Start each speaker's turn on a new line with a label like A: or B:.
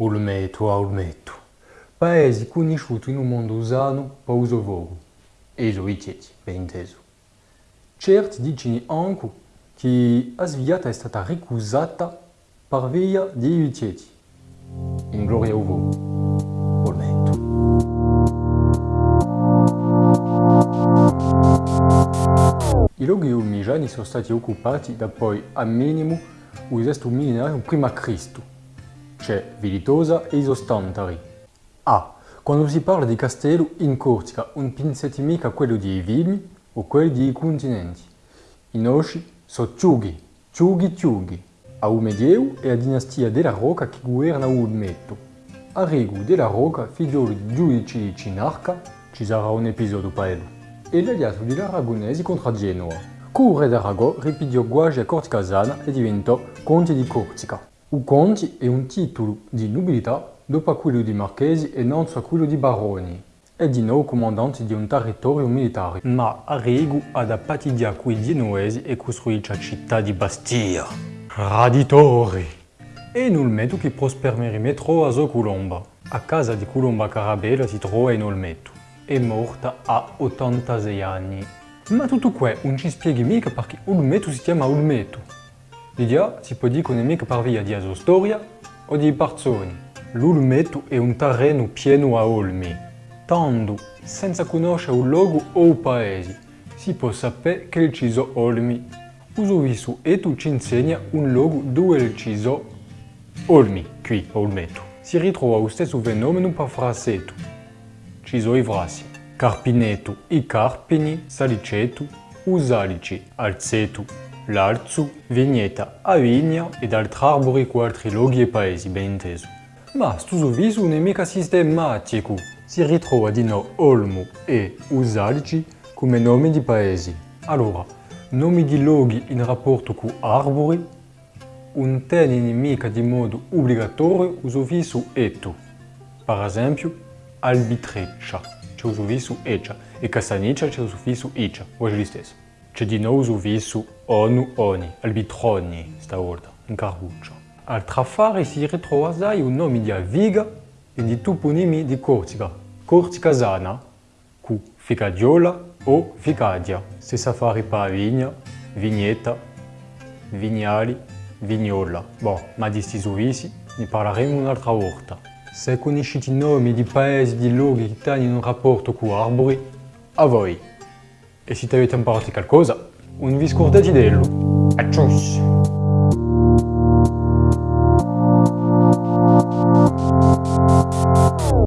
A: Olmeto a Olmeto, paesi conosciuti in un mondo usano per uso vogo, e i tieti, ben inteso. Certi dicono anche che la sviata è stata ricusata per via di Uitieti. In gloria a voi, Olmeto. I luoghi ulmigiani sono stati occupati da poi a minimo il sesto millenario prima Cristo, c'è Vilitosa e Isostantari. Ah, quando si parla di castello in Corsica, un pensiate mica quello dei vilmi o quelli dei continenti. I nostri sono Ciughi, Ciughi Ciughi. A un Medioevo è la dinastia della Rocca che governa Ulmetto. A Rigu della Rocca, figliolo di giudici di Cinarca, ci sarà un episodio paello. E l'aliato degli aragonesi contro Genoa. Con il re d'Arago ripidiò guagi a Corticasana e diventò conte di Corsica. O conte è un titolo di nobilità dopo quello di marchesi e non a quello di baroni. È di nuovo comandante di un territorio militare, ma Arrigo ha da patidia coi genuesi e costruisce la città di Bastia. Raditori! E in Olmeto che prospermerì a sua Colomba. A casa di Colomba Carabella si trova in Olmeto. È morta a 86 anni. Ma tutto questo non ci spieghi mica perché Olmeto si chiama L'idea si può dire che mica per via di sua storia o di persone. L'Ulmeto è un terreno pieno a olmi. Tanto, senza conoscere un luogo o un paese, si può sapere che ci sono olmi. Uso visto e tu ci insegna un luogo dove ci sono olmi, qui Olmeto. Si ritrova lo stesso fenomeno per Fraseto. Ci sono i frasi. Carpineto, i carpini, saliceto, usalici, alzeto, l'Alzu, Vigneta, Avigna ed altri arbori con altri luoghi e paesi, ben inteso. Ma questo viso non è mica sistematico, si ritrova di nuovo Olmo e Usalici come nomi di paesi. Allora, nomi di luoghi in rapporto con arbori, un tiene mica di modo obbligatorio uso viso eto. Per esempio, Albitreccia, c'è uso viso eccia, e Castaniccia c'è uso viso iccia, oggi stesso. C'è di nuovo su viso onu oni, albitroni, stavolta, in carbuccio. Al trafare si ritrova un nome di Aviga e di toponimi di Corsica. Corticasana, cu Ficadiola o Ficadia. Stessa affari per Vigna, Vignetta, Vignali, Vignola. Boh, ma di questi suvisi ne parleremo un'altra volta. Se conoscete i nomi di paesi di luoghi che hanno un rapporto con arbori, a voi! E se avete imparato qualcosa, non vi scordate dello. A cius!